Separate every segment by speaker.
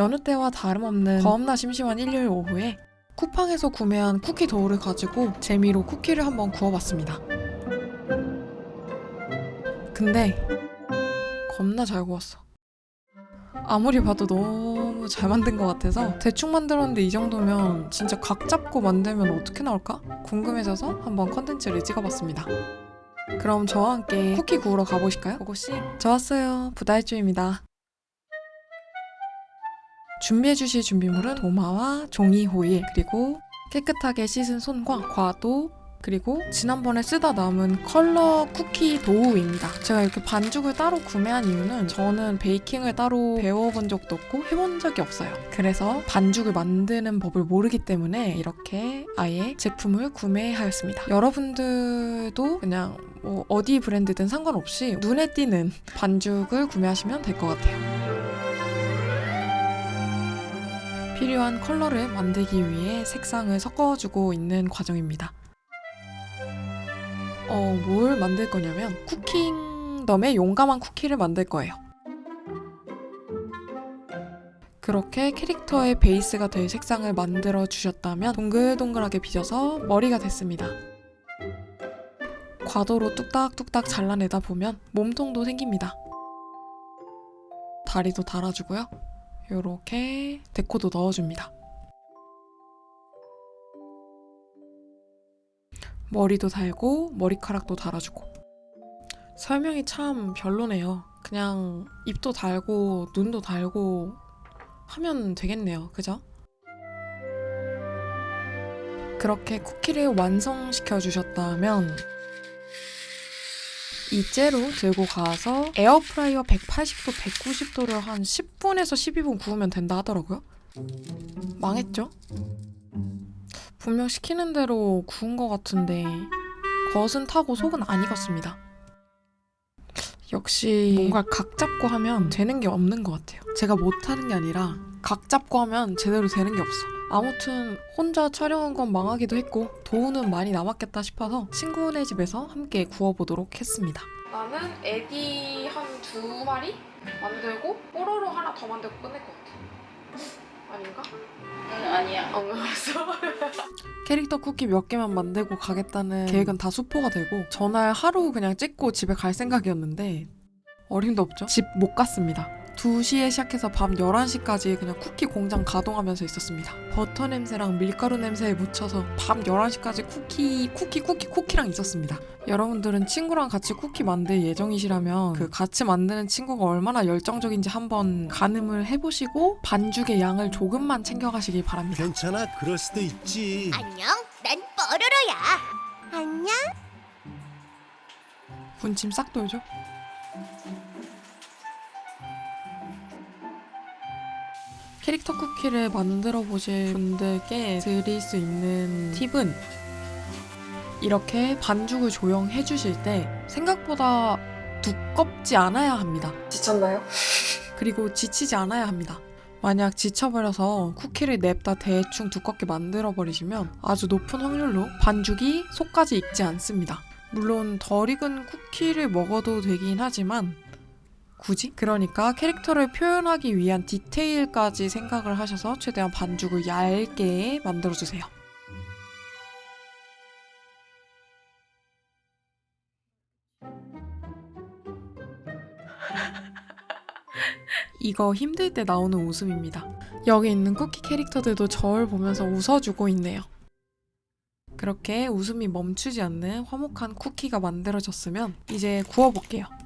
Speaker 1: 여느 때와 다름없는 겁나 심심한 일요일 오후에 쿠팡에서 구매한 쿠키 도우를 가지고 재미로 쿠키를 한번 구워봤습니다. 근데 겁나 잘 구웠어. 아무리 봐도 너무 잘 만든 것 같아서 대충 만들었는데 이 정도면 진짜 각 잡고 만들면 어떻게 나올까? 궁금해져서 한번 컨텐츠를 찍어봤습니다. 그럼 저와 함께 쿠키 구우러 가보실까요? 고고씨 좋았어요 부다일주입니다. 준비해 주실 준비물은 도마와 종이 호일 그리고 깨끗하게 씻은 손과 과도 그리고 지난번에 쓰다 남은 컬러 쿠키 도우입니다. 제가 이렇게 반죽을 따로 구매한 이유는 저는 베이킹을 따로 배워본 적도 없고 해본 적이 없어요. 그래서 반죽을 만드는 법을 모르기 때문에 이렇게 아예 제품을 구매하였습니다. 여러분들도 그냥 뭐 어디 브랜드든 상관없이 눈에 띄는 반죽을 구매하시면 될 것 같아요. 필요한 컬러를 만들기 위해 색상을 섞어주고 있는 과정입니다. 어, 뭘 만들 거냐면 쿠킹덤의 용감한 쿠키를 만들 거예요. 그렇게 캐릭터의 베이스가 될 색상을 만들어 주셨다면 동글동글하게 빚어서 머리가 됐습니다. 과도로 뚝딱뚝딱 잘라내다 보면 몸통도 생깁니다. 다리도 달아주고요. 이렇게 데코도 넣어줍니다. 머리도 달고 머리카락도 달아주고 설명이 참 별로네요. 그냥 입도 달고 눈도 달고 하면 되겠네요. 그죠? 그렇게 쿠키를 완성시켜 주셨다면 이 째로 들고 가서 에어프라이어 180도, 190도를 한 10분에서 12분 구우면 된다 하더라고요. 망했죠? 분명 시키는 대로 구운 것 같은데 겉은 타고 속은 안 익었습니다. 역시 뭔가 각 잡고 하면 되는 게 없는 것 같아요. 제가 못하는 게 아니라 각 잡고 하면 제대로 되는 게 없어. 아무튼 혼자 촬영한 건 망하기도 했고 도우는 많이 남았겠다 싶어서 친구네 집에서 함께 구워보도록 했습니다. 나는 애기 한 두 마리 만들고 뽀로로 하나 더 만들고 끝낼 것 같아. 아닌가?
Speaker 2: 응 아니야
Speaker 1: 안 알았어. 캐릭터 쿠키 몇 개만 만들고 가겠다는 계획은 다 수포가 되고 전날 하루 그냥 찍고 집에 갈 생각이었는데 어림도 없죠. 집 못 갔습니다. 2시에 시작해서 밤 11시까지 그냥 쿠키 공장 가동하면서 있었습니다. 버터 냄새랑 밀가루 냄새에 묻혀서 밤 11시까지 쿠키, 쿠키, 쿠키, 쿠키랑 있었습니다. 여러분들은 친구랑 같이 쿠키 만들 예정이시라면 그 같이 만드는 친구가 얼마나 열정적인지 한번 가늠을 해보시고 반죽의 양을 조금만 챙겨가시길 바랍니다.
Speaker 3: 괜찮아 그럴 수도 있지
Speaker 4: 안녕, 난 뽀로로야. 안녕.
Speaker 1: 분침 싹 돌죠? 캐릭터 쿠키를 만들어 보실 분들께 드릴 수 있는 팁은 이렇게 반죽을 조용해 주실 때 생각보다 두껍지 않아야 합니다. 지쳤나요? 그리고 지치지 않아야 합니다. 만약 지쳐버려서 쿠키를 냅다 대충 두껍게 만들어 버리시면 아주 높은 확률로 반죽이 속까지 익지 않습니다. 물론 덜 익은 쿠키를 먹어도 되긴 하지만 굳이? 그러니까 캐릭터를 표현하기 위한 디테일까지 생각을 하셔서 최대한 반죽을 얇게 만들어주세요. 이거 힘들 때 나오는 웃음입니다. 여기 있는 쿠키 캐릭터들도 저를 보면서 웃어주고 있네요. 그렇게 웃음이 멈추지 않는 화목한 쿠키가 만들어졌으면 이제 구워볼게요.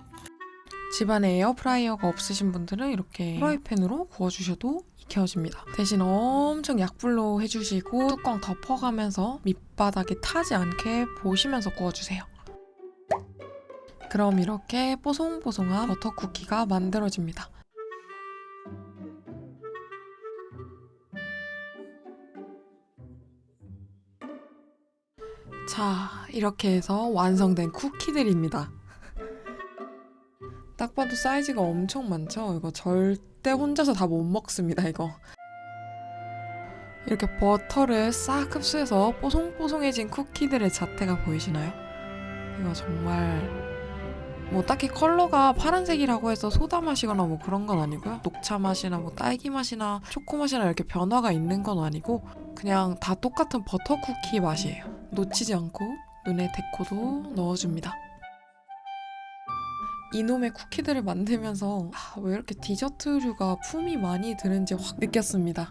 Speaker 1: 집안에 에어프라이어가 없으신 분들은 이렇게 프라이팬으로 구워주셔도 익혀집니다. 대신 엄청 약불로 해주시고 뚜껑 덮어가면서 밑바닥에 타지 않게 보시면서 구워주세요. 그럼 이렇게 뽀송뽀송한 버터 쿠키가 만들어집니다. 자, 이렇게 해서 완성된 쿠키들입니다. 딱 봐도 사이즈가 엄청 많죠? 이거 절대 혼자서 다 못 먹습니다, 이거. 이렇게 버터를 싹 흡수해서 뽀송뽀송해진 쿠키들의 자태가 보이시나요? 이거 정말 뭐 딱히 컬러가 파란색이라고 해서 소다 맛이거나 뭐 그런 건 아니고요. 녹차 맛이나 뭐 딸기 맛이나 초코 맛이나 이렇게 변화가 있는 건 아니고 그냥 다 똑같은 버터 쿠키 맛이에요. 놓치지 않고 눈에 데코도 넣어줍니다. 이놈의 쿠키들을 만들면서 아, 왜 이렇게 디저트류가 품이 많이 드는지 확 느꼈습니다.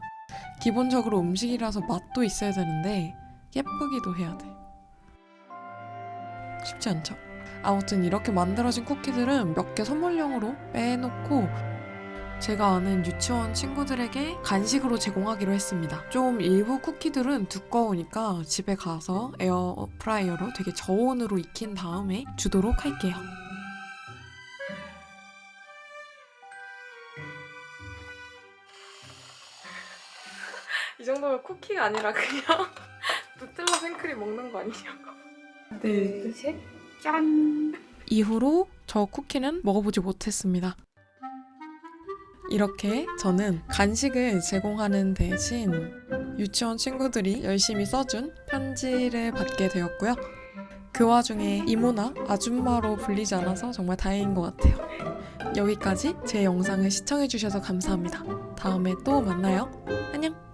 Speaker 1: 기본적으로 음식이라서 맛도 있어야 되는데 예쁘기도 해야 돼. 쉽지 않죠? 아무튼 이렇게 만들어진 쿠키들은 몇 개 선물용으로 빼놓고 제가 아는 유치원 친구들에게 간식으로 제공하기로 했습니다. 좀 일부 쿠키들은 두꺼우니까 집에 가서 에어프라이어로 되게 저온으로 익힌 다음에 주도록 할게요. 이 정도면 쿠키가 아니라 그냥 누텔라 생크림 먹는 거 아니냐고. 네.
Speaker 2: 셋, 짠!
Speaker 1: 이후로 저 쿠키는 먹어보지 못했습니다. 이렇게 저는 간식을 제공하는 대신 유치원 친구들이 열심히 써준 편지를 받게 되었고요. 그 와중에 이모나 아줌마로 불리지 않아서 정말 다행인 것 같아요. 여기까지 제 영상을 시청해주셔서 감사합니다. 다음에 또 만나요. 안녕!